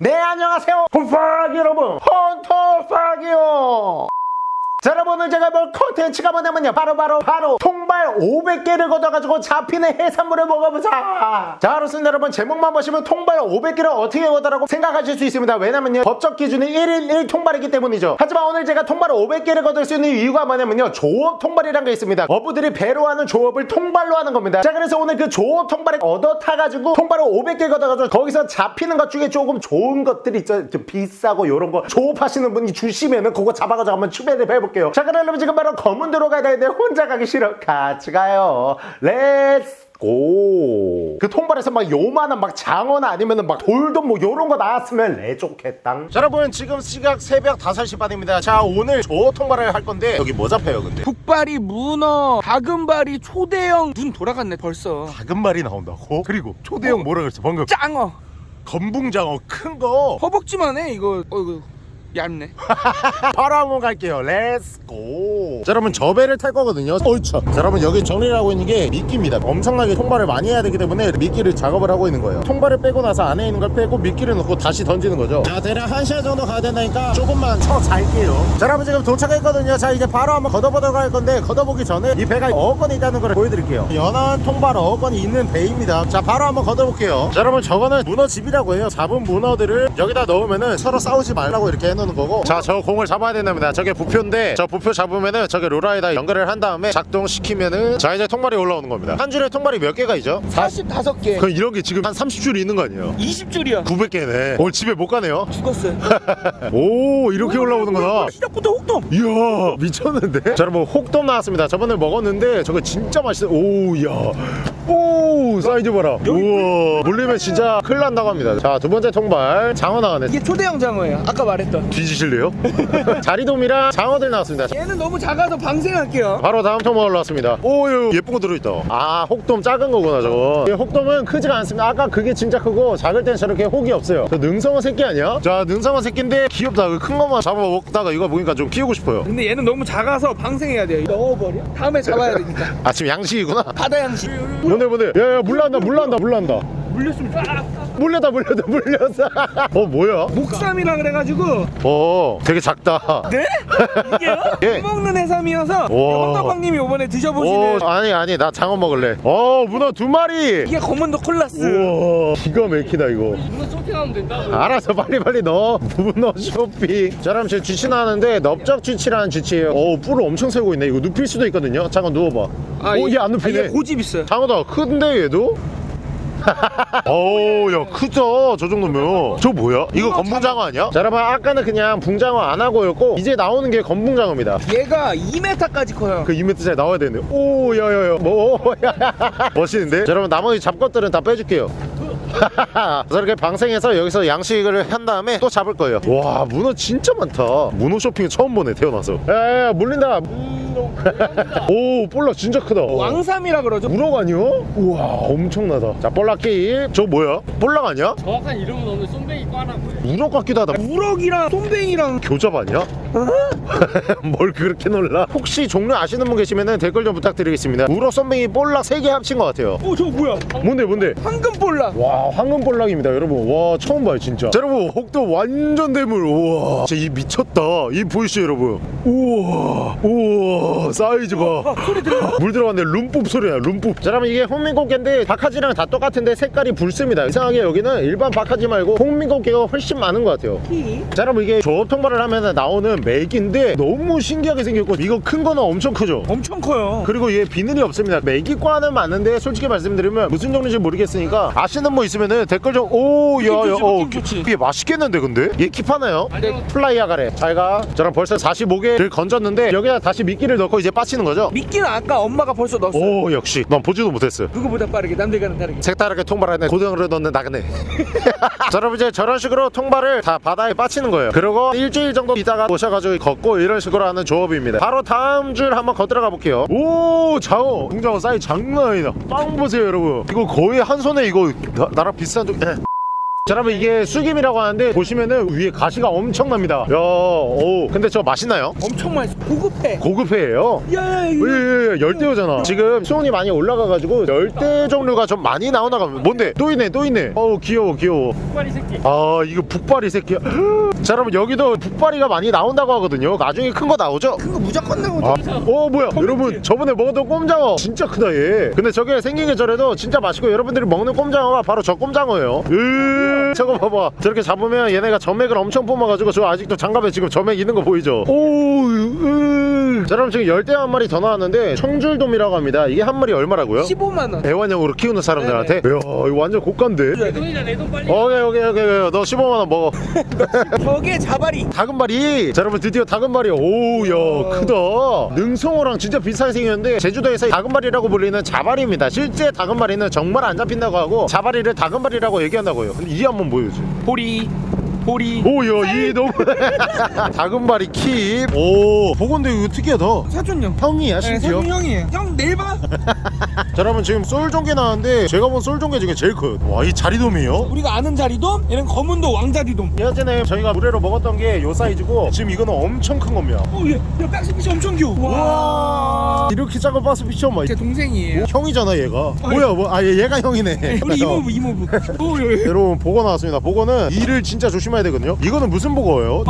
네 안녕하세요. 홈파기 여러분. 헌터퐝이에요 자 여러분 오늘 제가 볼 컨텐츠가 뭐냐면요. 바로 바로 바로 통발 500개를 걷어가지고 잡히는 해산물을 먹어보자. 자 그렇습니다. 여러분 제목만 보시면 통발 500개를 어떻게 걷어라고 생각하실 수 있습니다. 왜냐면요. 법적 기준이 1인 1통발이기 때문이죠. 하지만 오늘 제가 통발 500개를 걷을 수 있는 이유가 뭐냐면요. 조업 통발이란 게 있습니다. 어부들이 배로 하는 조업을 통발로 하는 겁니다. 자 그래서 오늘 그 조업 통발을 얻어 타가지고 통발을 500개 걷어가지고 거기서 잡히는 것 중에 조금 좋은 것들이 있죠. 좀 비싸고 요런 거 조업하시는 분이 주시면은 그거 잡아가지고 한번 추배를 해볼게요 자 그럼 여러분 지금 바로 거문도로 가야 되는데 혼자 가기 싫어 같이 가요 let's go. 그 통발에서 막 요만한 막 장어나 아니면은 막 돌도 뭐 요런 거 나왔으면 내 좋겠당. 자, 여러분 지금 시각 새벽 5시 반입니다. 자, 오늘 조 통발을 할 건데 여기 뭐 잡혀요, 근데? 북바리 문어 다금바리 초대형 눈 돌아갔네 벌써 작은 말이 나온다고? 그리고 초대형 뭐라 그랬어? 방금 짱어 건붕장어 큰 거. 허벅지만 해 이거 어이구 얇네 바로 한번 갈게요. Let's go. 자, 여러분 저 배를 탈 거거든요. 어이차. 자, 여러분 여기 정리를 하고 있는 게 미끼입니다. 엄청나게 통발을 많이 해야 되기 때문에 미끼를 작업을 하고 있는 거예요. 통발을 빼고 나서 안에 있는 걸 빼고 미끼를 넣고 다시 던지는 거죠. 자, 대략 1시간 정도 가야 된다니까 조금만 쳐 잘게요. 자, 여러분 지금 도착했거든요. 자, 이제 바로 한번 걷어보도록 할 건데 걷어보기 전에 이 배가 어건이 있다는 걸 보여드릴게요. 연한 통발 어건이 있는 배입니다. 자, 바로 한번 걷어볼게요. 자, 여러분 저거는 문어집이라고 해요. 잡은 문어들을 여기다 넣으면은 서로 싸우지 말라고 이렇게 해놓 는 거고. 자, 저 공을 잡아야 된답니다. 저게 부표인데 저 부표 잡으면은 저게 로라에다 연결을 한 다음에 작동시키면은 자 이제 통발이 올라오는 겁니다. 한 줄에 통발이 몇 개가 있죠? 45개 그 이런 게 지금 한 30줄이 있는 거 아니에요? 20줄이야 900개네. 오늘 집에 못 가네요. 죽었어요 오 이렇게 올라오는 거다. 시작부터 혹돔 이야 미쳤는데? 자 여러분 혹돔 나왔습니다 저번에 먹었는데 저거 진짜 맛있어 오야 오 사이즈 봐라. 우와. 물리면 진짜 큰일 난다고 합니다. 자 두 번째 통발. 장어 나가네. 이게 초대형 장어예요. 아까 말했던. 뒤지실래요? 자리돔이랑 장어들 나왔습니다. 얘는 너무 작아서 방생할게요. 바로 다음 통발 올라왔습니다. 오 유, 예쁜 거 들어있다. 아 혹돔 작은 거구나 저거. 이 혹돔은 크지가 않습니다. 아까 그게 진짜 크고 작을 땐 저렇게 혹이 없어요. 저 능성어 새끼 아니야? 자 능성어 새끼인데 귀엽다. 그큰 것만 잡아 먹다가 이거 보니까 좀 키우고 싶어요. 근데 얘는 너무 작아서 방생해야 돼요. 넣어버려? 다음에 잡아야 되니까. 아침 양식이구나. 바다 양식. 뭔데 뭔데 야야 물난다 물난다 물난다 물렸으면 쫙 물렸다 물렸다 물렸어 어 뭐야? 목삼이라 그래가지고. 어 되게 작다. 네? 이게요? 예. 먹는 해삼이어서. 헌터방님이 이번에 오 드셔보시는 아니 아니 나 장어 먹을래. 어 문어 두 마리! 이게 검은도 콜라스. 우와 기가 막히다 이거. 문어 쇼핑하면 된다고 알아서 빨리 빨리 넣어. 문어 쇼핑. 자 그럼 지금 쥐치 나왔는데 넓적 쥐치라는 쥐치예요. 어 뿔을 엄청 세고 있네. 이거 눕힐 수도 있거든요. 잠깐 누워봐. 오얘 안 눕히네. 아, 얘 고집 있어요. 장어다. 큰데 얘도? 어우 야 크다 저 정도면. 저 뭐야? 이거 건붕장어 아니야? 자 여러분 아까는 그냥 붕장어 안 하고였고 이제 나오는 게 건붕장어입니다. 얘가 2m까지 커요. 그 2m짜리 나와야 되는데. 오 야야야 뭐 멋있는데? 자 여러분 나머지 잡것들은 다 빼줄게요. 저렇게 방생해서 여기서 양식을 한 다음에 또 잡을 거예요. 와 문어 진짜 많다. 문어 쇼핑 처음 보네 태어나서. 야야야 물린다 오 볼라 진짜 크다 왕삼이라 그러죠 우럭 아니요? 우와 엄청나다 자 볼락게임 저 뭐야? 볼락 아니야? 정확한 이름은 오늘 쏨뱅이 꽈라고요. 우럭 같기도 하다 우럭이랑 쏨뱅이랑 교잡 아니야? 뭘 그렇게 놀라? 혹시 종류 아시는 분 계시면 댓글 좀 부탁드리겠습니다. 우럭 쏨뱅이 볼락 3개 합친 것 같아요. 어 저거 뭐야? 뭔데 뭔데? 황금 볼락 와 황금 볼락입니다 여러분. 와 처음 봐요 진짜. 자, 여러분 혹도 완전 대물. 우와. 진짜 이 미쳤다. 이 보이시죠 여러분? 우와 우와. 사이즈 봐물 들어갔네. 룸ปุ๊ 소리야 룸ปุ๊ 자 여러분 이게 홍민꽃게인데 박하지랑 다 똑같은데 색깔이 붉습니다. 이상하게 여기는 일반 박하지 말고 홍민꽃게가 훨씬 많은 것 같아요. 자 여러분 이게 조업 통발을 하면 나오는 맥인 데 너무 신기하게 생겼고 이거 큰 거는 엄청 크죠? 엄청 커요. 그리고 얘 비늘이 없습니다. 메기과는 맞는데 솔직히 말씀드리면 무슨 종류인지 모르겠으니까 아시는 분 있으면은 댓글 좀 오야야 어, 좋지. 이게 맛있겠는데 근데? 얘 킵하나요? 플라이아 가래 잘가. 저랑 벌써 45개를 건졌는데 여기다 다시 미끼를 넣고 이제 빠치는 거죠? 미끼는 아까 엄마가 벌써 넣었어 오 역시. 난 보지도 못했어 누구보다 빠르게 남들과는 다르게. 색다르게 통발하네 고등어를 넣는 나그네. 자 여러분 이제 저런 식으로 통발을 다 바다에 빠치는 거예요. 그리고 일주일 정도 있다가 오셔가지고 걷고 이런 식으로 하는 조업입니다. 바로 다음 줄 한번 거들어가 볼게요. 오 장어 공장어 사이즈 장난 아니다. 빵 보세요 여러분. 이거 거의 한 손에 이거 나, 나랑 비슷한 종 예. 자 여러분 이게 쑥임이라고 하는데 보시면은 위에 가시가 엄청납니다. 야 오 근데 저 맛있나요? 엄청 맛있어. 고급해. 고급회예요? 야, 이거. 예예예. 열대어잖아. 지금 수온이 많이 올라가가지고 열대 종류가 좀 많이 나오나가 뭔데? 또 있네 또 있네. 어우 귀여워 귀여워. 빨리 새끼. 아 이거 북발이 새끼야. 자 여러분 여기도 북발이가 많이 나온다고 하거든요. 나중에 큰 거 나오죠? 그거 무조건 나오죠. 아, 어 뭐야? 여러분 저번에 먹었던 꼼장어 진짜 크다 얘. 근데 저게 생긴 게 저래도 진짜 맛있고 여러분들이 먹는 꼼장어가 바로 저 꼼장어예요. 으 저거 봐봐. 저렇게 잡으면 얘네가 점액을 엄청 뿜어가지고 저 아직도 장갑에 지금 점액 있는 거 보이죠? 오 으 자 여러분 지금 열대 한 마리 더 나왔는데 청줄돔이라고 합니다. 이게 한 마리 얼마라고요? 15만 원. 애완용으로 키우는 사람들한테? 이야 이거 완전 고가인데? 내 돈이다 내 돈 빨리. 오케이 오케이 오케이 오케이. 너 15만원 먹어. 저게 자바리. 다금바리. 자 여러분 드디어 다금바리. 오야 크다. 능성어랑 진짜 비슷하게 생겼는데 제주도에서 다금바리라고 불리는 자바리입니다. 실제 다금바리는 정말 안 잡힌다고 하고 자바리를 다금바리라고 얘기한다고요. 근데 이 한번 보여줘 보리. 보리. 오야 이 너무 다금바리 킵오 보건데 이거 특이하다 사촌형. 형이야 네, 심지어 사촌 형이에요. 형 내일 봐. 자 여러분 지금 쏠종개 나왔는데 제가 본 쏠종개 중에 제일 커요 와 이 자리돔이에요 우리가 아는 자리돔, 얘는 검은도 왕자리돔. 예전에 저희가 물회로 먹었던 게 요 사이즈고 지금 이거는 엄청 큰 겁니다 오, 얘, 야, 박스핏이 엄청 귀여워. 와. 이렇게 작은 바스 피처 막제 동생이에요. 형이잖아 얘가 뭐야 뭐, 아 얘, 얘가 형이네 우리 이모부, 이모부. 오, 예, 예. 여러분 보거 나왔습니다 보거는 이를 진짜 조심 해야 되거든요 이거는 무슨 보거예요?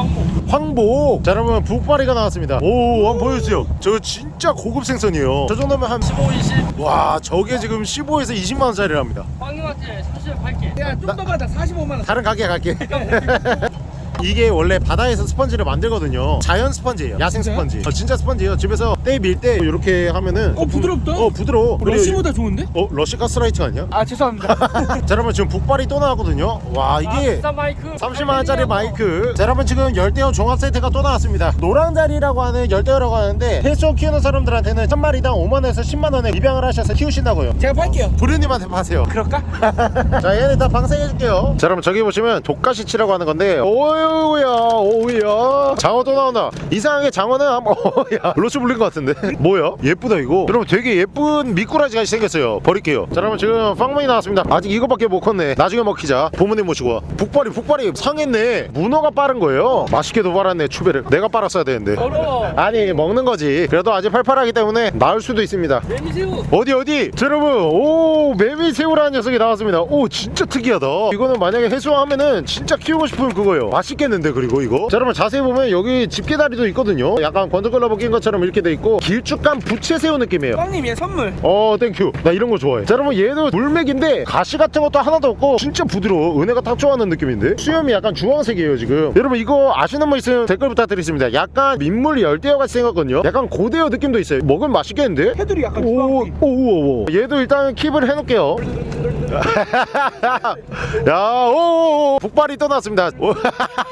황복 자 여러분 북바리가 나왔습니다 오 한번 보여주세요 저 진짜 고급 생선이에요 저 정도면 한 15, 20. 와 저게 지금 15에서 20만원짜리랍니다 황이 왔지. 30원 팔게. 야, 좀 더 받아. 45만 원. 다른 가게 갈게 이게 원래 바다에서 스펀지를 만들거든요 자연 스펀지예요 야생? 스펀지 어, 진짜 스펀지예요 집에서 때 밀 때 이렇게 하면은 어, 부드럽다. 어 부드러워 그리고 러시보다 좋은데? 어 러시 가스라이트 아니야? 아, 죄송합니다. 자 여러분 지금 북발이 또 나왔거든요 와 아, 이게 비싼 마이크. 30만원짜리 마이크 자 여러분 지금 열대어 종합 세트가 또 나왔습니다 노랑자리라고 하는 열대어라고 하는데 해수 키우는 사람들한테는 한 마리당 5만원에서 10만원에 입양을 하셔서 키우신다고요 제가 팔게요. 부르님한테 파세요 그럴까? 자 얘네 다 방생해줄게요 자 여러분 저기 보시면 독가시치라고 하는 건데 오 우야 오우야. 장어 또 나온다 이상하게 장어는 한번 어야. 로스 불린 것 같은데. 뭐야? 예쁘다 이거. 여러분 되게 예쁜 미꾸라지가 생겼어요. 버릴게요. 자 여러분 지금 빵문이 나왔습니다. 아직 이거밖에 못 컸네. 나중에 먹히자. 부모님 모시고 와. 북발이 북발이 상했네. 문어가 빠른 거예요. 맛있게도 빨았네 추배를. 내가 빨았어야 되는데. 아니 먹는 거지. 그래도 아직 팔팔하기 때문에 나을 수도 있습니다. 매미새우. 어디 어디? 자, 여러분 오 매미새우라는 녀석이 나왔습니다. 오 진짜 특이하다. 이거는 만약에 해수하면은 진짜 키우고 싶은 그거예요. 맛있 겠는데 그리고 이거 자 여러분 자세히 보면 여기 집게다리도 있거든요 약간 권투글러브 낀 것처럼 이렇게 돼 있고 길쭉한 부채 새우 느낌이에요 빵님, 얘 선물. 어 thank you 나 이런 거 좋아해 자 여러분 얘도 물메기인데 가시 같은 것도 하나도 없고 진짜 부드러워 은혜가 딱 좋아하는 느낌인데 수염이 약간 주황색이에요 지금 여러분 이거 아시는 분 있으면 댓글 부탁드리겠습니다 약간 민물 열대어 같이 생겼거든요 약간 고대어 느낌도 있어요 먹으면 맛있겠는데? 해들이 약간 오, 주황색. 오, 오, 오. 얘도 일단 킵을 해놓을게요. 야, 오, 오, 북발이 떠났습니다.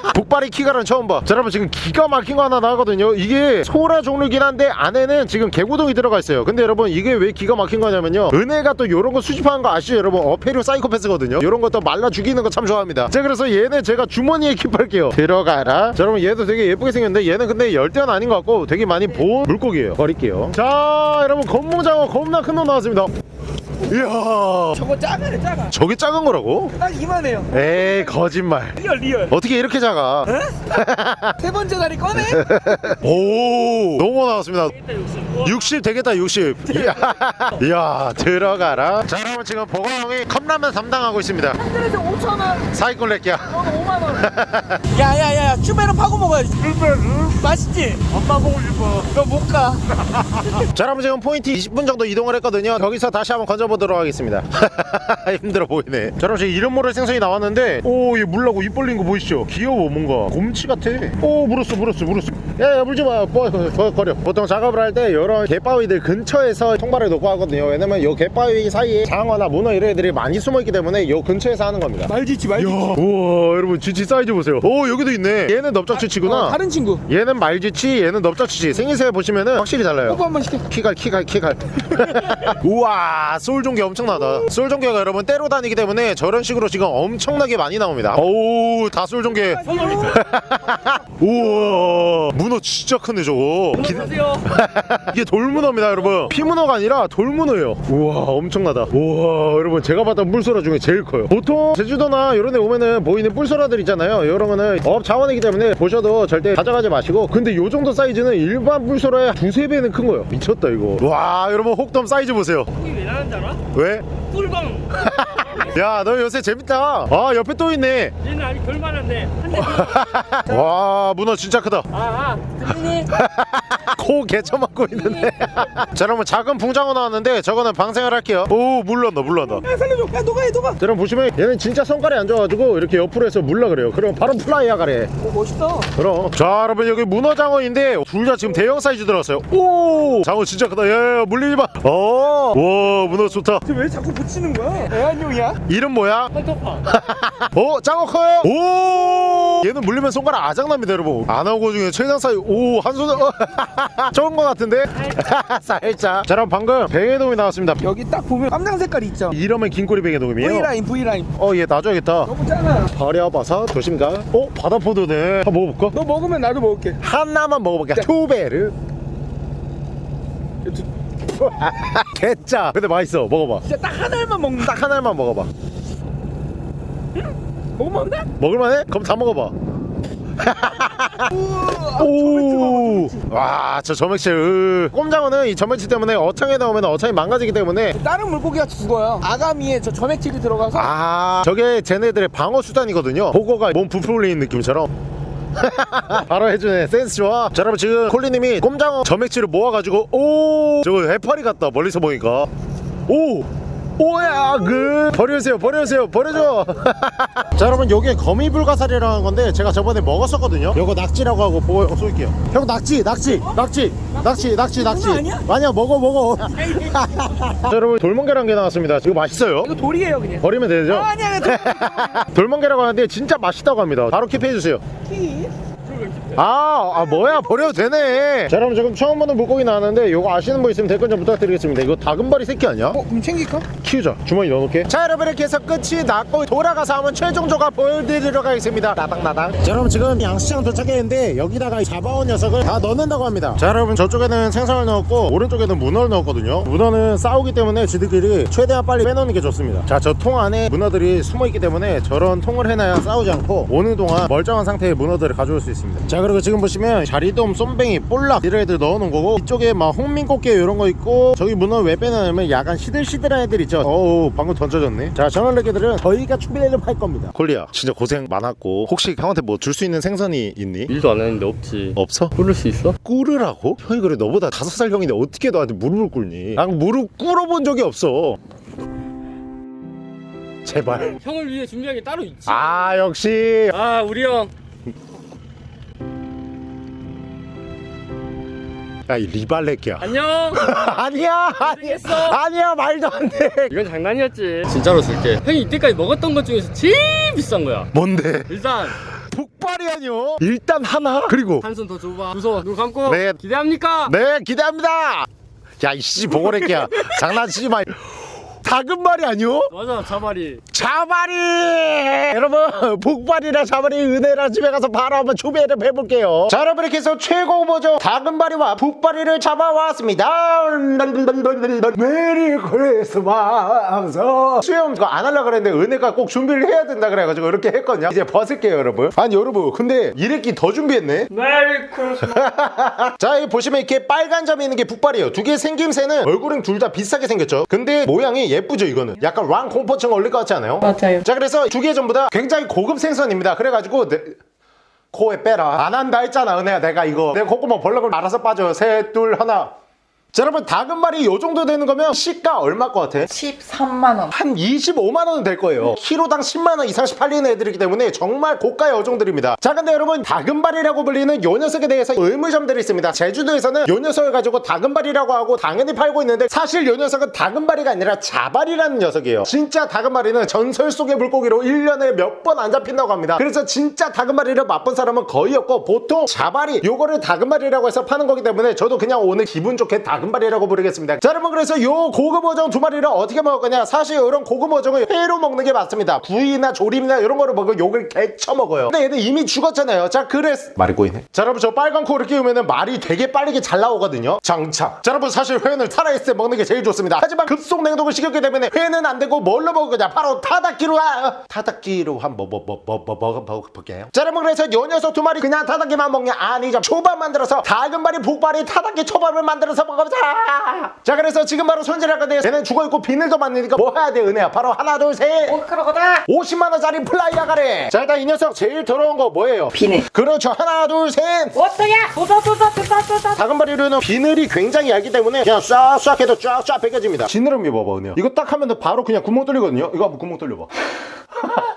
오, 북발이 키가는 처음 봐. 자, 여러분 지금 기가 막힌 거 하나 나거든요. 이게 소라 종류긴 한데 안에는 지금 개구동이 들어가 있어요. 근데 여러분 이게 왜 기가 막힌 거냐면요. 은혜가 또 요런 거 수집하는 거 아시죠, 여러분? 어패류 사이코패스거든요. 요런 것도 말라 죽이는 거 참 좋아합니다. 자, 그래서 얘는 제가 주머니에 킵할게요. 들어가라. 자, 여러분 얘도 되게 예쁘게 생겼는데 얘는 근데 열대어는 아닌 것 같고 되게 많이 본 물고기예요. 버릴게요. 자, 여러분 검무장어 겁나 큰 놈 나왔습니다. 이야. 저거 작아요, 작아. 저게 작은 거라고? 딱 이만해요. 에이 거짓말 real, real. 어떻게 이렇게 작아 세 번째 다리 꺼내? 오 너무 나왔습니다 일단 60. 60 되겠다 60 이야, 이야 들어가라 자 여러분 지금 보건형이 컵라면 담당하고 있습니다 한줄에서 5천원, 사이코 새끼야 너는 5만원. 야, 야, 야, 큐베로 파고 먹어야지. 맛있지? 엄마 보고 싶어 너 못 가. 자 여러분 지금 포인트 20분 정도 이동을 했거든요 거기서 다시 한번 건져보 도록 하겠습니다. 힘들어 보이네. 자 여러분 이름 모를 생선이 나왔는데 오얘 물라고 입 벌린 거 보이시죠? 귀여워 뭔가. 곰치 같아. 오 물었어 물었어 물었어. 야야 물지마 뭐, 거, 거려. 보통 작업을 할 때 이런 갯바위들 근처에서 통발을 놓고 하거든요. 왜냐면 요 갯바위 사이에 장어나 문어 이런 애들이 많이 숨어있기 때문에 요 근처에서 하는 겁니다. 말지치, 말지치. 우와 여러분 쥐치 사이즈 보세요. 오 여기도 있네. 얘는 넓적쥐치구나. 어, 다른 친구. 얘는 말쥐치 얘는 넓적쥐치. 생김새 보시면은 확실히 달라요. 뽀뽀 한번 시켜. 키갈 키갈 키갈. 우와 쏘 쏠종개 엄청나다. 쏠종개가 여러분 때로 다니기 때문에 저런 식으로 지금 엄청나게 많이 나옵니다. 오우 다 쏠종개 우와 문어 진짜 크네 저거. 기-. 이게 돌문어입니다 여러분. 피문어가 아니라 돌문어예요. 우와 엄청나다. 우와 여러분 제가 봤던 뿔소라 중에 제일 커요. 보통 제주도나 이런 데 오면은 보이는 뿔소라들 있잖아요. 이런 거는 업 자원이기 때문에 보셔도 절대 가져가지 마시고 근데 요 정도 사이즈는 일반 뿔소라의 두세 배는 큰 거예요. 미쳤다 이거. 와 여러분 혹돔 사이즈 보세요 알아? 왜? 꿀광. 야 너 요새 재밌다 아 옆에 또 있네 얘는 아직 덜 많은데. 와 문어 진짜 크다 아, 아. 들리니? 코 개쳐맞고 있는데. 자 여러분 작은 붕장어 나왔는데 저거는 방생을 할게요. 오 물난다 물난다. 야 살려줘. 야 너가 자 여러분 보시면 얘는 진짜 손가락이 안 좋아가지고 이렇게 옆으로 해서 물라 그래요. 그럼 바로 플라이야 가래. 오 멋있다. 그럼. 자 여러분 여기 문어장어인데 둘 다 지금 대형 사이즈 들어왔어요. 오! 장어 진짜 크다. 야야 물리지 마어와 문어 좋다. 쟤왜 자꾸 붙이는 거야? 애완용이야? 이름 뭐야? 헌터파. 어 장어 커요? 오! 얘는 물리면 손가락 아작납니다 여러분. 안 하고 중에 최장 사이 오 한 손에 어, 좋은 거 같은데? 살짝. 자 여러분 방금 뱅에돔이 나왔습니다. 여기 딱 보면 깜장 색깔 있죠? 이러면 긴꼬리 뱅에돔이에요. V라인 V라인. 어얘 놔줘야겠다. 너무 작아. 버려봐서 조심가. 어 바다포도네. 한번 먹어볼까? 너 먹으면 나도 먹을게. 하나만 먹어볼게. 투베르 개짜. 근데 맛있어. 먹어봐. 진짜 딱 하나만 먹는다. 딱 하나만 먹어봐. 안 돼? 먹을만해? 그럼 다 먹어봐 오, 와, 저 점액질. 으. 꼼장어는 이 점액질 때문에 어창에 넣으면 어창이 망가지기 때문에 다른 물고기가 죽어요 아가미에 저 점액질이 들어가서 아, 저게 쟤네들의 방어 수단이거든요. 보고가 몸 부풀어 올리는 느낌처럼. 바로 해주네 센스 좋아 자 여러분 지금 콜리님이 꼼장어 점액질을 모아가지고 오 저거 해파리 같다 멀리서 보니까 오 오야 그. 버려주세요 버려주세요 버려줘. 자 여러분 요게 거미불가사리라는 건데 제가 저번에 먹었었거든요. 요거 낙지라고 하고 보고 쏠게요. 형 낙지 낙지 낙지 낙지 낙지 낙지. 아니야? 아니야 먹어 먹어. 자 여러분 돌멍게란 게 나왔습니다. 이거 맛있어요? 이거 돌이에요 그냥. 버리면 되죠? 아, 아니야 돌 돌멍게라고 하는데 진짜 맛있다고 합니다. 바로 킵해주세요 아, 아 뭐야 버려도 되네. 자 여러분 지금 처음 보는 물고기 나왔는데 요거 아시는 분 있으면 댓글 좀 부탁드리겠습니다. 이거 다금바리 새끼 아니야? 어? 그럼 챙길까? 키우자. 주머니 넣어놓게. 자 여러분 이렇게 해서 끝이 났고 돌아가서 한번 최종 조각 보여드리러 가겠습니다. 나당나당. 자 여러분 지금 양시장 도착했는데 여기다가 잡아온 녀석을 다 넣는다고 합니다. 자 여러분 저쪽에는 생선을 넣었고 오른쪽에는 문어를 넣었거든요. 문어는 싸우기 때문에 지들끼리 최대한 빨리 빼놓는 게 좋습니다. 자 저 통 안에 문어들이 숨어있기 때문에 저런 통을 해놔야 싸우지 않고 오는 동안 멀쩡한 상태의 문어들을 가져올 수 있습니다. 자 그리고 지금 보시면 자리돔 쏨뱅이 볼락 이런 애들 넣어놓은 거고 이쪽에 막 홍민꽃게 이런 거 있고 저기 문어 왜 빼놓으면 약간 시들시들한 애들 있죠 어우 방금 던져졌네 자 저널레게들은 저희가 준비를 할 겁니다 콜리야 진짜 고생 많았고 혹시 형한테 뭐 줄 수 있는 생선이 있니? 일도 안 했는데 없지. 없어? 부를 수 있어? 꿇으라고? 형이 그래 너보다 다섯 살 형인데 어떻게 너한테 무릎을 꿇니? 난 무릎 꿇어본 적이 없어 제발 형을 위해 준비한 게 따로 있지. 아 역시 아, 우리 형. 야 이 리발레끼야 안녕. 아니야 아니야. 아니야 말도 안돼 이건 장난이었지. 진짜로 줄게. 형이 이때까지 먹었던 것 중에서 제일 비싼 거야. 뭔데 일단 북발이 아니요 일단 하나 그리고 한 손 더 줘봐. 무서워. 눈 감고. 네. 기대합니까? 네 기대합니다 야 이씨 보고래끼야 장난치지 마 작은 말이 아니요 맞아, 자바리. 자바리! 여러분 붉바리랑 자바리 은혜랑 집에 가서 바로 한번 조배를 해볼게요. 자 여러분 이렇게 해서 최고 버전 다금바리와 붉바리를 잡아왔습니다. Merry Christmas. 수영 그거 안 하려고 그랬는데 은혜가 꼭 준비를 해야 된다 그래가지고 이렇게 했거든요. 이제 벗을게요 여러분. 아니 여러분 근데 이랬기 더 준비했네. Merry Christmas. 자 여기 보시면 이렇게 빨간 점이 있는 게 붉바리예요. 두 개 생김새는 얼굴은 둘 다 비슷하게 생겼죠. 근데 모양이 예쁘죠 이거는. 약간 환 공포증 걸릴 것 같지 않아요? 맞아요. 자 그래서 두 개 전부 다 굉장히 고급 생선입니다. 그래가지고 내... 코에 빼라. 안 한다 했잖아 은혜야. 내가 이거. 내 콧구멍 벌렁을 알아서 빠져. 셋 둘 하나 자 여러분 다금말이 요 정도 되는 거면 시가 얼마 것 같아? 13만원. 한 25만 원은 될 거예요. 키로당 10만 원 이상씩 팔리는 애들이기 때문에 정말 고가의 어종들입니다. 자, 근데 여러분 다금발이라고 불리는 요 녀석에 대해서 의문점들이 있습니다. 제주도에서는 요 녀석을 가지고 다금발이라고 하고 당연히 팔고 있는데 사실 요 녀석은 다금발이가 아니라 자발이라는 녀석이에요. 진짜 다금발이는 전설 속의 물고기로 1년에 몇 번 안 잡힌다고 합니다. 그래서 진짜 다금발이를 맛본 사람은 거의 없고 보통 자발이 요거를 다금발이라고 해서 파는 거기 때문에 저도 그냥 오늘 기분 좋게 다금 다금바리라고 부르겠습니다. 자 여러분 그래서 요 고급 어종 두 마리를 어떻게 먹을 거냐? 사실 이런 고급 어종을 회로 먹는 게 맞습니다. 구이나 조림이나 이런 거를 먹으면 욕을 개쳐 먹어요. 근데 얘는 이미 죽었잖아요. 자 그래서 말이 꼬이네. 자 여러분 저 빨간 코를 끼우면 말이 되게 빠르게 잘 나오거든요. 장착 자 여러분 사실 회는 살아있을 때 먹는 게 제일 좋습니다. 하지만 급속 냉동을 시켰기 때문에 회는 안 되고 뭘로 먹을 거냐? 바로 타다끼로 하... 타다끼로 한번 뭐뭐뭐뭐뭐 먹어볼게요. 자 여러분 그래서 요 녀석 두 마리 그냥 타다끼만 먹냐? 아니죠. 초밥 만들어서 다금바리 붉바리 타다끼 초밥을 만들어서 먹어 보자. 자 그래서 지금 바로 손질할 건데 얘는 죽어있고 비늘도 많으니까 뭐 해야 돼 은혜야? 바로 하나 둘셋. 오크로거다 50만원짜리 fly어 가래. 자 일단 이 녀석 제일 더러운 거 뭐예요? 비늘. 그렇죠. 하나 둘셋. 워터야 쏟아쏟아 쏟아쏟아 다금바리류는 비늘이 굉장히 얇기 때문에 그냥 싹싹 해도 쫙쫙 벗겨집니다. 지느러미 봐봐 은혜야. 이거 딱 하면 바로 그냥 구멍 뚫리거든요? 이거 한번 구멍 뚫려봐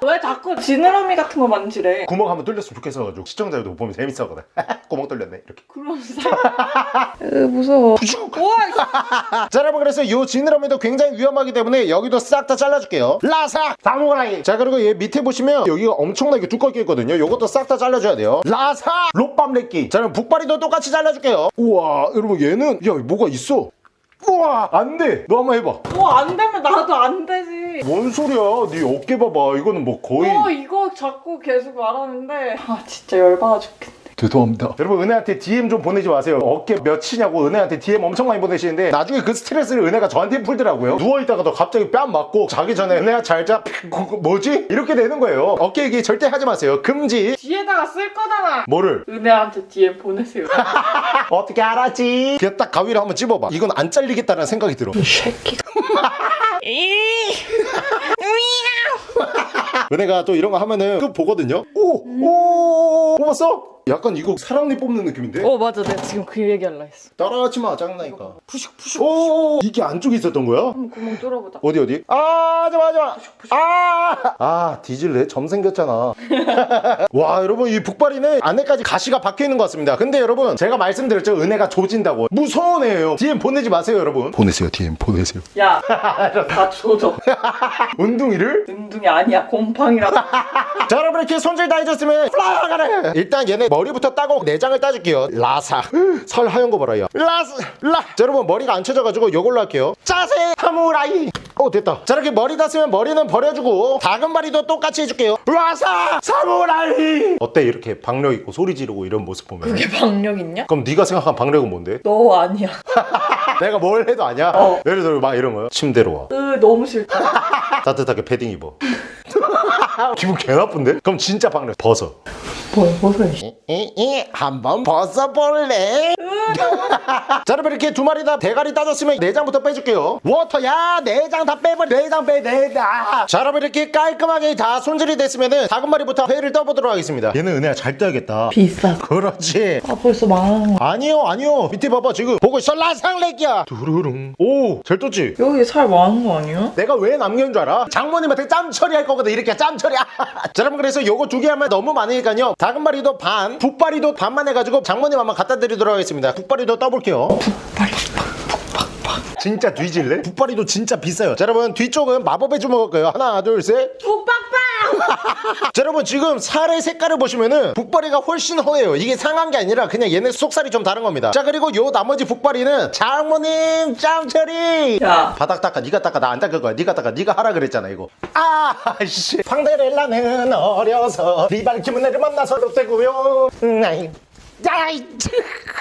왜 자꾸 지느러미 같은 거 만지래? 구멍 한번 뚫렸으면 좋겠어가지고 시청자들도 보면 재밌어하거든. 구멍 뚫렸네 이렇게. 그러면서? 으 무서워. 우와 자 여러분 그래서 이 지느러미도 굉장히 위험하기 때문에 여기도 싹 다 잘라줄게요. 라사! 사무라이! 자 그리고 얘 밑에 보시면 여기가 엄청나게 두껍게 있거든요. 요것도 싹 다 잘라줘야 돼요. 라사! 롯밤레끼 자 그럼 북바리도 똑같이 잘라줄게요. 우와 여러분 얘는 야 뭐가 있어 우와 안 돼. 너 한번 해봐. 뭐안 되면 나도 안 되지. 뭔 소리야? 네 어깨 봐봐. 이거는 뭐 거의 어 이거 자꾸 계속 말하는데. 아 진짜 열받아 죽겠네 죄송합니다. 여러분 은혜한테 DM 좀 보내지 마세요. 어깨 몇이냐고 은혜한테 DM 엄청 많이 보내시는데 나중에 그 스트레스를 은혜가 저한테 풀더라고요. 누워있다가도 갑자기 뺨 맞고 자기 전에 은혜야 잘자 뭐지? 이렇게 되는 거예요. 어깨 얘기 절대 하지 마세요. 금지. 뒤에다가 쓸 거잖아 뭐를? 은혜한테 DM 보내세요 어떻게 알았지? 그냥 딱 가위를 한번 찝어봐. 이건 안 잘리겠다는 생각이 들어. 이 새끼가 은혜가 또 이런 거 하면은 그 보거든요. 오! 오! 뽑았어? 약간 이거 사랑니 뽑는 느낌인데? 어 맞아. 내가 지금 그 얘기 할라 했어. 따라하지 마, 짱나니까. 푸슉 푸슉 오! 이게 안쪽에 있었던 거야? 한번 구멍 뚫어보자. 어디 어디? 아 잠깐만 잠깐만 아! 아 뒤질래? 점 생겼잖아. 와 여러분 이 북발이는 안에까지 가시가 박혀있는 것 같습니다. 근데 여러분 제가 말씀드렸죠. 은혜가 조진다고. 무서운 애예요 DM 보내지 마세요 여러분. 보내세요 DM 보내세요. 야다 조져. 운둥이를? 은둥이 아니야. 곰팡이라고 자 여러분 이렇게 손질 다 해줬으면 fly 가래 일단 얘네 머리부터 따고 내장을 따줄게요. 라사. 살 하얀 거 봐라 야 라사 라자 여러분 머리가 안 쳐져가지고 요걸로 할게요. 짜세 사무라이. 어 됐다. 자 이렇게 머리 땄으면 머리는 버려주고 다금바리도 똑같이 해줄게요. 라사 사무라이. 어때? 이렇게 박력 있고 소리 지르고 이런 모습 보면. 그게 박력 있냐? 그럼 네가 생각한 박력은 뭔데? 너 아니야. 내가 뭘 해도 아니야? 어. 예를 들어 막 이런 거요? 침대로 와. 으 너무 싫다. 따뜻하게 패딩 입어 기분 개 나쁜데? 그럼 진짜 박력 벗어 뭘 벗어 이 이이 한번 벗어볼래? 자 여러분 이렇게 두 마리 다 대가리 따졌으면 내장부터 빼줄게요. 워터야 내장 다 빼버려 내장 빼 내장. 자 여러분 이렇게 깔끔하게 다 손질이 됐으면은 작은 마리부터 회를 떠보도록 하겠습니다. 얘는 은혜야 잘 떠야겠다. 비싸 그렇지. 아 벌써 망한 거 아니요 아니요. 밑에 봐봐 지금. 보고 있어 라상렉이야. 두루룽. 오잘 떴지? 여기 살 많은 거 아니야? 내가 왜 남겨놓은 줄 알아? 장모님한테 짬 처리할 거거든. 이렇게 짬 처리. 자 여러분 그래서 요거 두 개 하면 너무 많으니까요 다금바리도 반 북바리도 반만 해가지고 장모님 한번 갖다 드리도록 하겠습니다. 북바리도 떠볼게요 진짜 뒤질래? 북바리도 진짜 비싸요. 자 여러분 뒤쪽은 마법의 주먹일 거예요. 하나 둘셋. 북박박 자 여러분 지금 살의 색깔을 보시면은 북바리가 훨씬 허해요. 이게 상한 게 아니라 그냥 얘네 속살이 좀 다른 겁니다. 자 그리고 요 나머지 북바리는 장모님 짱처리 야. 바닥 닦아 네가 닦아 나 안 닦을 거야. 네가 닦아 네가 하라 그랬잖아 이거. 아씨 황데렐라는 어려서 리발키문네를 만나서도 되고요. 음, 아이 야이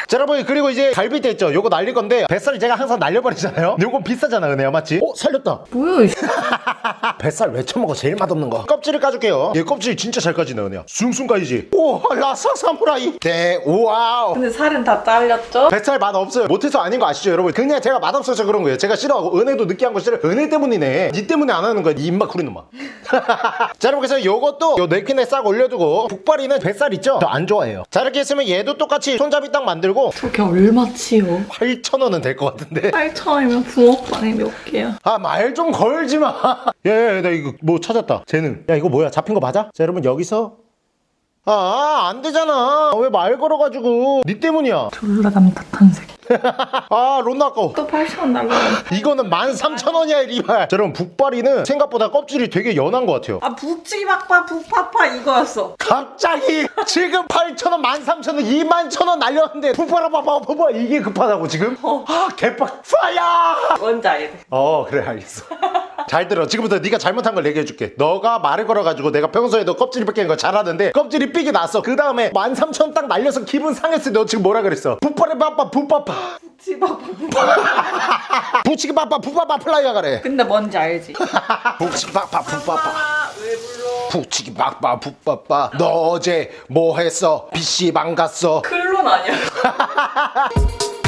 자 여러분 그리고 이제 갈비뼈 있죠? 요거 날릴 건데 뱃살을 제가 항상 날려버리잖아요. 요거 비싸잖아 은혜야 맞지? 어 살렸다. 뭐야 이 뱃살 왜 처먹어? 제일 맛없는 거. 껍질을 까줄게요. 얘 껍질 진짜 잘 까지네 은혜야 숭숭 까이지. 오 라사 사무라이. 네 wow. 근데 살은 다 잘렸죠? 뱃살 맛 없어요. 못해서 아닌 거 아시죠 여러분? 그냥 제가 맛없어서 그런 거예요. 제가 싫어하고 은혜도 느끼한 거 싫어 은혜 때문이네. 니 때문에 안 하는 거야 니 입맛 구리는 마 자 여러분 그래서 요것도 요 냅킨에 싹 올려두고 붉바리는 뱃살 있죠? 저 안 좋아해요. 자 이렇게 했으면 얘도 똑같이 손잡이 딱 만들고 저게 얼마치요? 8,000원은 될 것 같은데 8천원이면 붕어빵이 몇 개야? 아 말 좀 걸지 마 야야야 나 이거 뭐 찾았다 재능 야 이거 뭐야 잡힌 거 맞아? 자 여러분 여기서 아 안 되잖아. 왜 말 걸어가지고. 니 때문이야. 졸라 남탓한 새끼. 아 론나 아까워. 또 8,000원 날라. 이거는 13,000원이야 리발. 자 여러분 북발이는 생각보다 껍질이 되게 연한 것 같아요. 아 북치기 박파 북파파 이거였어. 갑자기 지금 8,000원 13,000원 21,000원 날렸는데 봐봐 이게 급하다고 지금? 아 개빡. 파야 뭔지 알겠어. 어 그래 알겠어 잘 들어 지금부터 네가 잘못한 걸 얘기해 줄게 너가 말을 걸어가지고 내가 평소에도 껍질이 뺏기는 거 잘하는데 껍질이 삐게 났어 그 다음에 13,000원 딱 날려서 기분 상했을 때 너 지금 뭐라 그랬어 빠빠 북빠빠 북치기 박파. 부치기 빠빠 북빠빠 플라이야 그래 근데 뭔지 알지? 부치기 왜 불러? 북치기 빠빠 북빠빠 너 어제 뭐 했어 PC방 갔어 클론 아니야?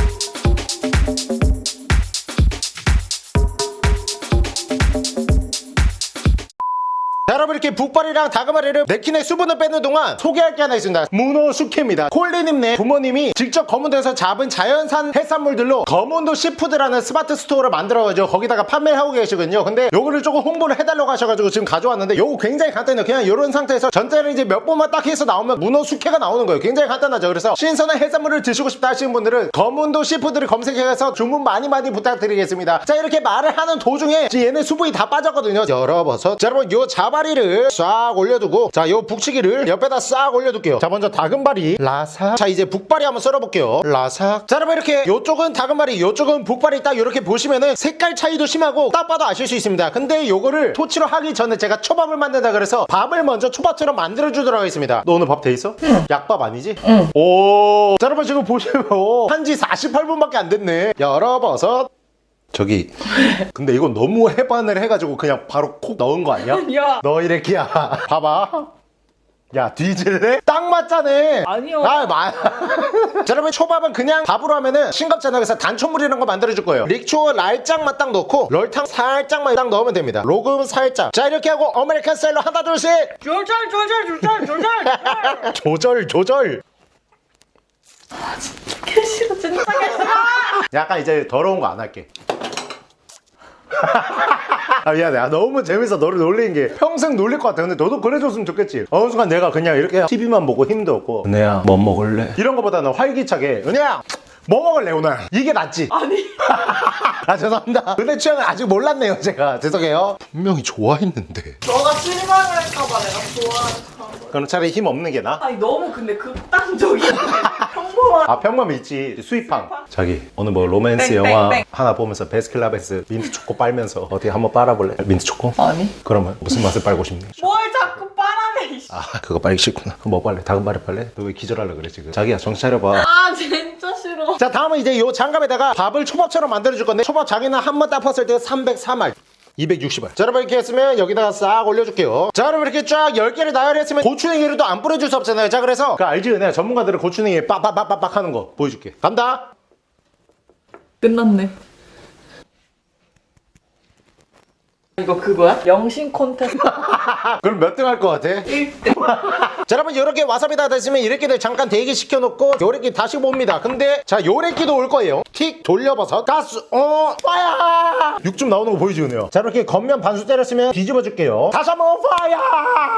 여러분 이렇게 북바리랑 다금바리를 냅킨에 수분을 빼는 동안 소개할 게 하나 있습니다. 문어 숙회입니다. 콜리님네 부모님이 직접 거문도에서 잡은 자연산 해산물들로 거문도 시푸드라는 스마트 스토어를 만들어가지고 거기다가 판매하고 계시거든요. 근데 요거를 조금 홍보를 해달라고 하셔가지고 지금 가져왔는데 요거 굉장히 간단해요. 그냥 이런 상태에서 전자를 이제 몇 번만 딱 해서 나오면 문어 숙회가 나오는 거예요. 굉장히 간단하죠. 그래서 신선한 해산물을 드시고 싶다 하시는 분들은 거문도 시푸드를 검색해서 주문 많이 많이 부탁드리겠습니다. 자 이렇게 말을 하는 도중에 얘네 수분이 다 빠졌거든요. 열어봐서 자 여러분 요 자 바리를 싹 올려두고 자 요 북치기를 옆에다 싹 올려둘게요. 자 먼저 다금바리 라삭. 자 이제 북바리 한번 썰어볼게요. 라삭. 자 여러분 이렇게 요쪽은 다금바리 요쪽은 북바리 딱 이렇게 보시면은 색깔 차이도 심하고 딱 봐도 아실 수 있습니다. 근데 요거를 토치로 하기 전에 제가 초밥을 만든다 그래서 밥을 먼저 초밥처럼 만들어주도록 하겠습니다. 너 오늘 밥 돼 있어? 약밥 아니지? 응. 오. 자 여러분 지금 보시면 한지 48분밖에 안 됐네. 열어버섯 저기 근데 이건 너무 햇반을 해가지고 그냥 바로 콕 넣은 거 아니야? 야. 너 이래끼야 봐봐 야 뒤질래? 딱 맞자네 아니요. 아 마... 자 여러분 초밥은 그냥 밥으로 하면은 싱겁잖아요 그래서 단초물이라는 거 만들어줄 거예요 릭초 랄짝만 딱 넣고 럴탕 살짝만 딱 넣으면 됩니다 로금 살짝 자 이렇게 하고 American style로 하나 둘셋 조절 조절 조절 조절. 조절 조절 개 싫어 진짜 개 싫어. 약간 이제 더러운 거 안 할게. 아 미안해 아, 너무 재밌어 너를 놀리는 게 평생 놀릴 것 같아 근데 너도 그래줬으면 좋겠지 어느 순간 내가 그냥 이렇게 TV만 보고 힘도 없고 은혜야 뭐 먹을래? 이런 거보다는 활기차게 은혜야 뭐 먹을래 오늘? 이게 낫지 아니. 아 죄송합니다 은혜 취향을 아직 몰랐네요 제가 죄송해요 분명히 좋아했는데 너가 실망을 할까봐 내가 좋아하는 거. 그럼 차라리 힘 없는 게 나? 아니 너무 근데 극단적이야. 평범한. 아 평범 있지 수입팡 자기 오늘 뭐 로맨스 땡, 영화 땡, 땡. 하나 보면서 베스킨라빈스 민트 초코 빨면서 어떻게 한번 빨아볼래? 민트 초코? 아니. 그러면 무슨 맛을 빨고 싶니? 뭘 자꾸 빨아내. 아 그거 빨기 싫구나 그럼 뭐 빨래? 다금바리 빨래? 너 왜 기절하려 그래 지금 자기야 정신 차려봐 아 진짜 싫어. 자 다음은 이제 요 장갑에다가 밥을 초밥처럼 만들어줄 건데 초밥 자기는 한번딱 폈을 때 303알 260알 자 여러분 이렇게 했으면 여기다가 싹 올려줄게요. 자 여러분 이렇게 쫙 10개를 나열했으면 고추냉이를 또안 뿌려줄 수 없잖아요. 자 그래서 그 알지 은혜? 전문가들은 고추냉이 빡빡빡빡 하는 거 보여줄게. 간다. 끝났네. 이거 그거야? 여신 콘테스트 아, 그럼 몇 등 할 것 같아? 1등. 자 여러분 요렇게 와사비 다 됐으면 이렇게들 잠깐 대기시켜 놓고 요래끼 다시 봅니다. 근데 자 요래끼도 올 거예요. 틱 돌려버섯. 가스. 어 fire 육즙 나오는 거 보이지 은혜요 자 이렇게 겉면 반수 때렸으면 뒤집어 줄게요. 다시 한번 fire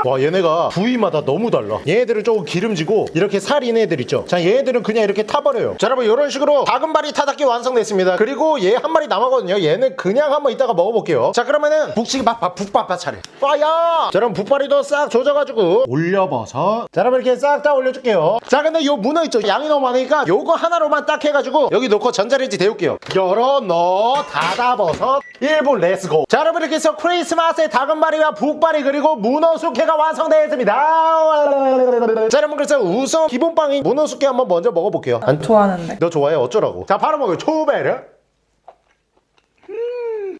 와 얘네가 부위마다 너무 달라. 얘네들은 조금 기름지고 이렇게 살 있는 애들 있죠? 자 얘네들은 그냥 이렇게 타버려요. 자 여러분 요런 식으로 다금바리 타다끼 완성됐습니다. 그리고 얘 한 마리 남았거든요. 얘는 그냥 한번 이따가 먹어볼게요. 자 그러면은 북치기 밥밥 북밥밥 차례. fire 자 여러분 북바리도 싹 조져가지고 올려버섯 자 여러분 이렇게 싹 다 올려줄게요. 자 근데 요 문어 있죠? 양이 너무 많으니까 요거 하나로만 딱 해가지고 여기 놓고 전자레인지 데울게요. 열어 넣어 닫아버섯. 1분 let's go 자 여러분 이렇게 해서 크리스마스의 다금바리와 북바리 그리고 문어 숙회가 완성되었습니다. 자 여러분 그래서 우선 기본빵인 문어 숙회 한번 먼저 먹어볼게요. 안 좋아하는데. 너 좋아해? 어쩌라고? 자 바로 먹어요. 초베르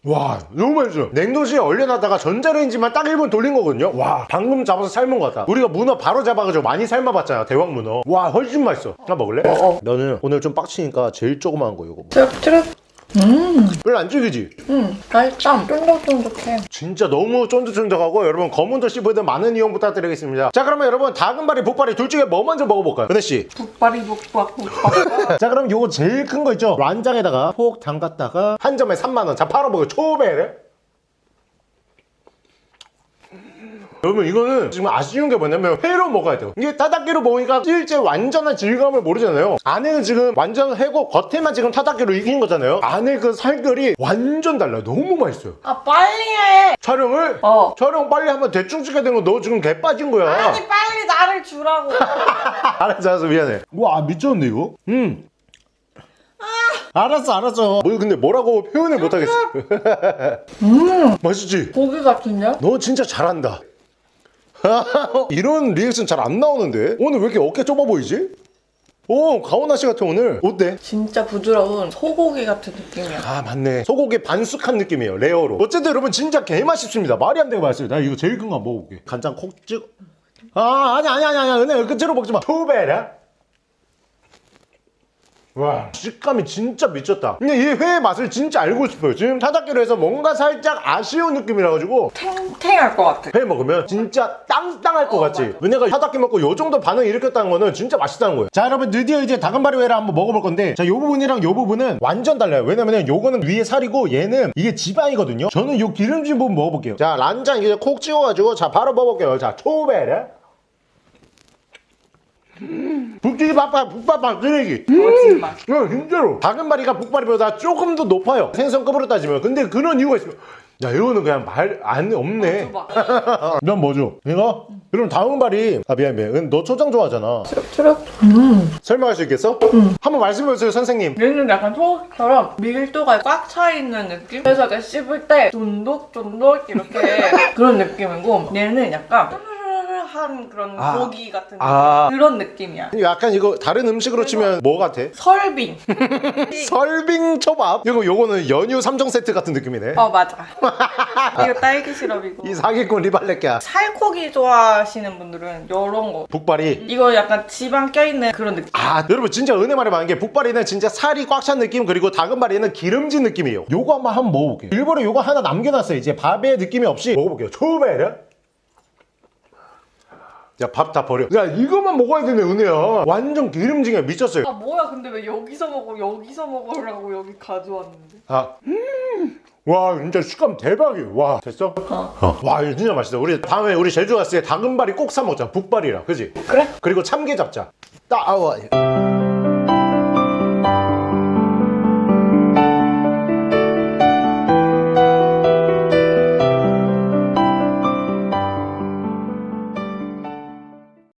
와 너무 맛있어 냉동실에 얼려놨다가 전자레인지만 딱 1분 돌린 거거든요. 와 방금 잡아서 삶은 것 같다. 우리가 문어 바로 잡아가지고 많이 삶아봤잖아 대왕 문어. 와 훨씬 맛있어. 하나 먹을래? 어. 너는 오늘 좀 빡치니까 제일 조그마한 거 이거 먹어. 쭈룩 쭈룩. 별로 안 질기지? 응. 맛있다. 쫀득쫀득해. 진짜 너무 쫀득쫀득하고 여러분 검은도 씹으든 많은 이용 부탁드리겠습니다 자 그러면 여러분 다금바리 복바리 둘 중에 뭐 먼저 먹어볼까요? 은혜씨 북바리 북박 북박. 자 그럼 요거 제일 큰 거 있죠? 란장에다가 폭 담갔다가 한 점에 3만원 자 바로 먹어요 초베르 여러분 이거는 지금 아쉬운 게 뭐냐면 회로 먹어야 돼요. 이게 타닥기로 먹으니까 실제 완전한 질감을 모르잖아요. 안에는 지금 완전 회고 겉에만 지금 타닥기로 익힌 거잖아요. 안에 그 살결이 완전 달라요. 너무 맛있어요. 아 빨리 해. 촬영을? 어. 촬영 빨리 하면 대충 찍게 된거 너 지금 개 빠진 거야. 아니 빨리 나를 주라고. 알았어 알았어 미안해. 와 미쳤네 이거? 음. 알았어 알았어. 뭐 근데 뭐라고 표현을 못하겠어. 음. 맛있지? 고기 같은데? 너 진짜 잘한다 이런 리액션 잘 안 나오는데? 오늘 왜 이렇게 어깨 좁아 보이지? 오 가오나 씨 같아 오늘. 어때? 진짜 부드러운 소고기 같은 느낌이야. 아 맞네. 소고기 반숙한 느낌이에요 rare로. 어쨌든 여러분 진짜 개맛있습니다. 말이 안 되게 맛있어요 나 이거 제일 큰거 한번 먹어볼게. 간장 콕 찍어. 아 아니 아니 아니 아니 은혜 끝으로 먹지 마. 투베라 와 식감이 진짜 미쳤다. 근데 이 회의 맛을 진짜 알고 싶어요. 지금 타닥기로 해서 뭔가 살짝 아쉬운 느낌이라 가지고 탱탱할 것 같아. 회 먹으면 진짜 땅땅할 것 어, 같지? 맞아. 은혜가 타닥기 먹고 요 정도 반응 일으켰다는 거는 진짜 맛있다는 거예요. 자 여러분 드디어 이제 다금바리 회를 한번 먹어볼 건데 자 요 부분이랑 요 부분은 완전 달라요. 왜냐면 요거는 위에 살이고 얘는 이게 지방이거든요. 저는 요 기름진 부분 먹어볼게요. 자 란장 이제 콕 찍어가지고 자 바로 먹어볼게요. 자 초베르 북기기 바빠 북바빠 쓰레기 거짓말. 야 진짜로 다금바리가 북바리보다 조금 더 높아요 생선급으로 따지면 근데 그런 이유가 있어요 야 이거는 그냥 말 안 없네 줘봐. 넌 뭐죠? 이거? 그럼 다음 발이 아 미안 미안 너 초장 좋아하잖아 트럭. 음. 설명할 수 있겠어? 한번 말씀해주세요 선생님 얘는 약간 소스처럼 밀도가 꽉 차 있는 느낌? 그래서 내가 씹을 때 쫀득쫀득 이렇게 그런 느낌이고 얘는 약간 한 그런 아. 고기 같은 아. 그런 느낌이야. 약간 이거 다른 음식으로 치면 뭐 같아? 설빙. 설빙 초밥 이거 요거는 연유 3종 세트 같은 느낌이네 어 맞아. 이거 딸기 시럽이고. 이 사기꾼 리발레끼야 살코기 좋아하시는 분들은 이런 거. 북발이 이거 약간 지방 껴있는 그런 느낌. 아 여러분 진짜 은혜 말이 많은 게 북발이는 진짜 살이 꽉 찬 느낌 그리고 다금바리는 기름진 느낌이에요 요거 한번 한번 먹어볼게요 일부러 요거 하나 남겨놨어요 이제 밥의 느낌이 없이 먹어볼게요 초베르 야 밥 다 버려 야 이거만 먹어야 되네 은혜야 완전 기름지게 미쳤어요 아 뭐야 근데 왜 여기서 먹어 여기서 먹으라고 여기 가져왔는데. 아, 음, 와 진짜 식감 대박이에요. 와 됐어? 어. 와 이거 진짜 맛있다. 우리 다음에 우리 제주 갔을 때 다금바리 꼭사 먹자. 북발이라, 그지? 그래? 그리고 참게 잡자. 따아와.